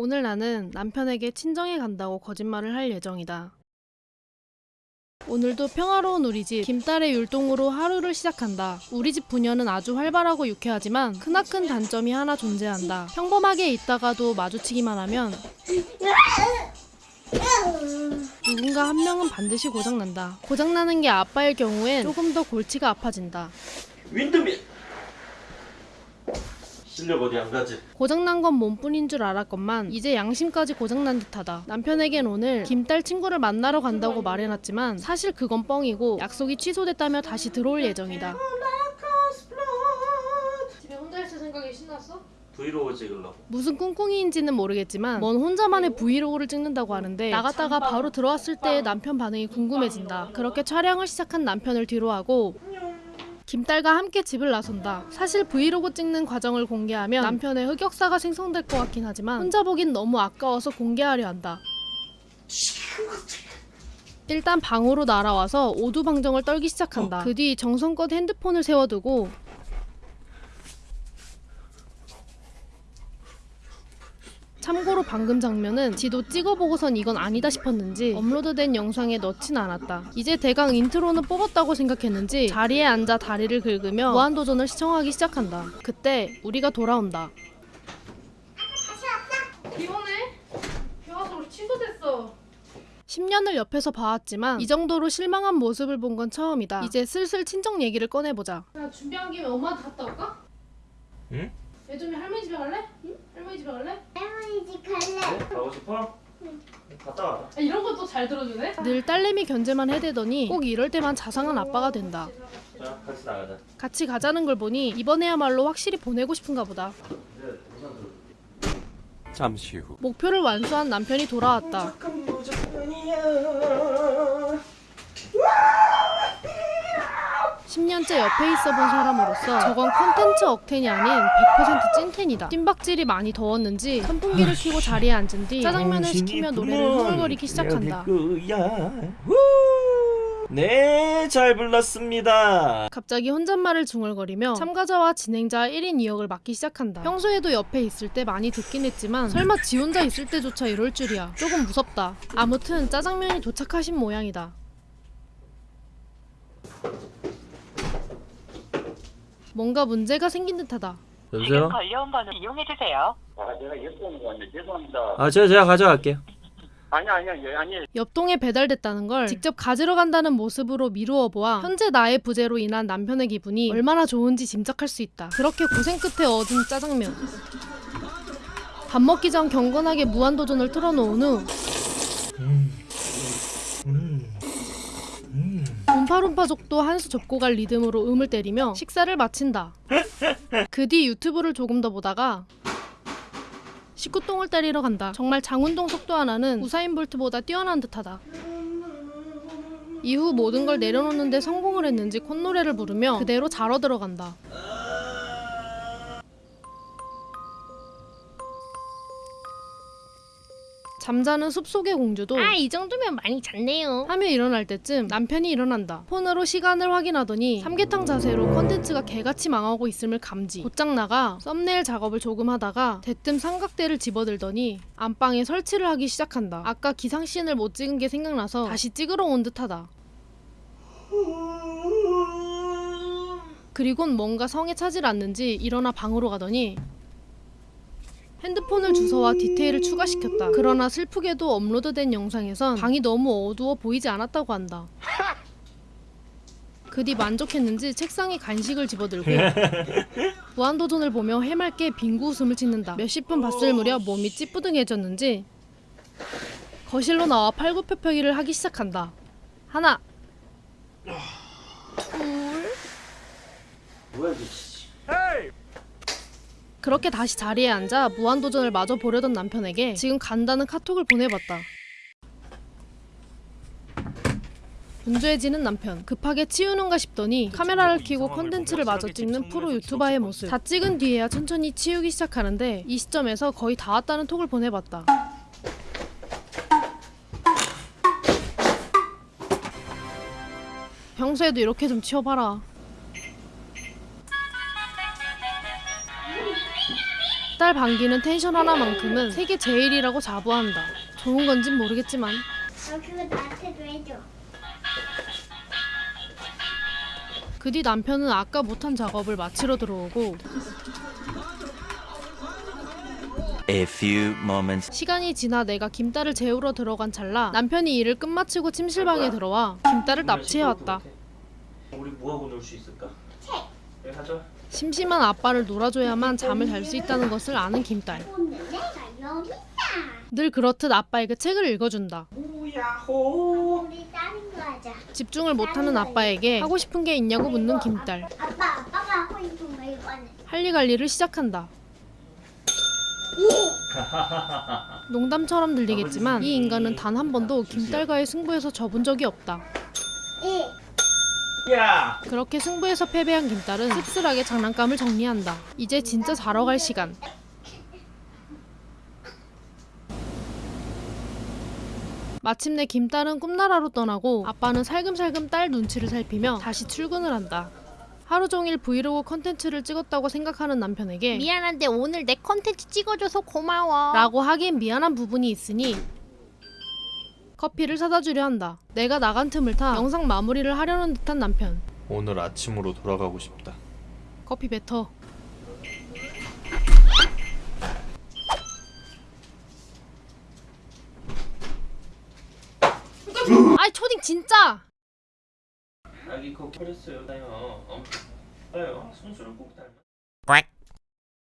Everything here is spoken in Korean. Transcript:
오늘 나는 남편에게 친정에 간다고 거짓말을 할 예정이다. 오늘도 평화로운 우리 집 김딸의 율동으로 하루를 시작한다. 우리 집 부녀는 아주 활발하고 유쾌하지만 크나큰 단점이 하나 존재한다. 평범하게 있다가도 마주치기만 하면 누군가 한 명은 반드시 고장난다. 고장나는 게 아빠일 경우엔 조금 더 골치가 아파진다. 윈드밀 실력 어디 안 가지? 고장난 건 몸뿐인 줄 알았건만 이제 양심까지 고장난 듯하다. 남편에겐 오늘 김딸 친구를 만나러 간다고 말해놨지만 사실 그건 뻥이고 약속이 취소됐다며 다시 들어올 예정이다. 집에 혼자 있을 생각이 신났어? 브이로그 찍으려고 무슨 꿍꿍이인지는 모르겠지만 뭔 혼자만의 브이로그를 찍는다고 하는데 나갔다가 바로 들어왔을 때의 남편 반응이 궁금해진다. 그렇게 촬영을 시작한 남편을 뒤로하고 김딸과 함께 집을 나선다. 사실 브이로그 찍는 과정을 공개하면 남편의 흑역사가 생성될 것 같긴 하지만 혼자 보긴 너무 아까워서 공개하려 한다. 일단 방으로 날아와서 오두방정을 떨기 시작한다. 그 뒤 정성껏 핸드폰을 세워두고 참고로 방금 장면은 지도 찍어보고선 이건 아니다 싶었는지 업로드된 영상에 넣진 않았다. 이제 대강 인트로는 뽑았다고 생각했는지 자리에 앉아 다리를 긁으며 무한도전을 시청하기 시작한다. 그때 우리가 돌아온다. 비 오네? 비 와서 우리 취소됐어. 10년을 옆에서 봐왔지만 이 정도로 실망한 모습을 본 건 처음이다. 이제 슬슬 친정 얘기를 꺼내보자. 야 준비한 김에 엄마한테 갔다 올까? 응? 예준이 할머니 집에 갈래? 응? 할머니 집에 갈래? 네? 가고 싶어? 응 갔다 와라 아, 이런 것도 잘 들어주네. 늘 딸내미 견제만 해대더니 꼭 이럴 때만 자상한 아빠가 된다. 자 같이 나가자 같이 가자는 걸 보니 이번에야말로 확실히 보내고 싶은가 보다. 잠시 후 목표를 완수한 남편이 돌아왔다. 10년째 옆에 있어 본 사람으로서 저건 콘텐츠 억텐이 아닌 100% 찐텐이다. 찐박질이 많이 더웠는지 선풍기를 켜고 자리에 앉은 뒤 짜장면을 시키며 노래를 흥얼거리기 시작한다. 네, 잘 불렀습니다. 갑자기 혼잣말을 중얼거리며 참가자와 진행자 1인 2역을 맡기 시작한다. 평소에도 옆에 있을 때 많이 듣긴 했지만 설마 지 혼자 있을 때조차 이럴 줄이야. 조금 무섭다. 아무튼 짜장면이 도착하신 모양이다. 뭔가 문제가 생긴 듯하다. 지금 여보세요? 걸려온 번호 이용해 주세요. 아, 제가 옆동으로 왔네. 죄송합니다. 아 제가 제가 가져갈게요 아니, 아니, 아니, 아니. 옆동에 배달됐다는 걸 직접 가지러 간다는 모습으로 미루어 보아 현재 나의 부재로 인한 남편의 기분이 얼마나 좋은지 짐작할 수 있다. 그렇게 고생 끝에 얻은 짜장면. 밥 먹기 전 경건하게 무한도전을 틀어놓은 후 움파룸파족도 한 수 접고 갈 리듬으로 음을 때리며 식사를 마친다. 그 뒤 유튜브를 조금 더 보다가 식후똥을 때리러 간다. 정말 장운동 속도 하나는 우사인 볼트보다 뛰어난 듯하다. 이후 모든 걸 내려놓는데 성공을 했는지 콧노래를 부르며 그대로 자러 들어간다. 잠자는 숲속의 공주도 아 이 정도면 많이 잤네요. 하며 일어날 때쯤 남편이 일어난다. 폰으로 시간을 확인하더니 삼계탕 자세로 컨텐츠가 개같이 망하고 있음을 감지. 곧장 나가 썸네일 작업을 조금 하다가 대뜸 삼각대를 집어들더니 안방에 설치를 하기 시작한다. 아까 기상씬을 못 찍은 게 생각나서 다시 찍으러 온 듯하다. 그리곤 뭔가 성에 차질 않는지 일어나 방으로 가더니 핸드폰을 주워와 디테일을 추가시켰다. 그러나 슬프게도 업로드된 영상에선 방이 너무 어두워 보이지 않았다고 한다. 그뒤 만족했는지 책상에 간식을 집어들고 무한도전을 보며 해맑게 빙구 웃음을 짓는다. 몇십 분 봤을 무렵 몸이 찌뿌둥해졌는지 거실로 나와 팔굽혀펴기를 하기 시작한다. 하나, 뭐야 이게? 그렇게 다시 자리에 앉아 무한도전을 마저 보려던 남편에게 지금 간다는 카톡을 보내봤다. 분주해지는 남편 급하게 치우는가 싶더니 카메라를 켜고 콘텐츠를 마저 찍는 프로 유튜버의 모습 다 찍은 뒤에야 천천히 치우기 시작하는데 이 시점에서 거의 다 왔다는 톡을 보내봤다. 평소에도 이렇게 좀 치워봐라. 닭달 방귀는 텐션 하나만큼은 세계 제일이라고 자부한다. 좋은 건진 모르겠지만 너 그거 나한테도 해줘. 그 뒤 남편은 아까 못한 작업을 마치러 들어오고 A few moments 시간이 지나 내가 김딸을 재우러 들어간 찰나 남편이 일을 끝마치고 침실방에 들어와 김딸을 납치해왔다. 우리 뭐 하고 놀 수 있을까? 책. 가져. 심심한 아빠를 놀아줘야만 잠을 잘 수 있다는 것을 아는 김딸. 늘 그렇듯 아빠에게 책을 읽어준다. 집중을 못하는 아빠에게 하고 싶은 게 있냐고 묻는 김딸. 할리갈리를 시작한다. 농담처럼 들리겠지만 이 인간은 단 한 번도 김딸과의 승부에서 져본 적이 없다. 이. 야. 그렇게 승부에서 패배한 김딸은 씁쓸하게 장난감을 정리한다. 이제 진짜 자러 갈 시간. 마침내 김딸은 꿈나라로 떠나고 아빠는 살금살금 딸 눈치를 살피며 다시 출근을 한다. 하루 종일 브이로그 컨텐츠를 찍었다고 생각하는 남편에게 미안한데 오늘 내 컨텐츠 찍어줘서 고마워. 라고 하기엔 미안한 부분이 있으니 커피를 사다 주려 한다. 내가 나간 틈을 타 영상 마무리를 하려는 듯한 남편. 오늘 아침으로 돌아가고 싶다. 커피 뱉어. 아이 초딩 진짜. 아기 거 버렸어요. 나요. 어. 아유, 순수를 꼭 닮아.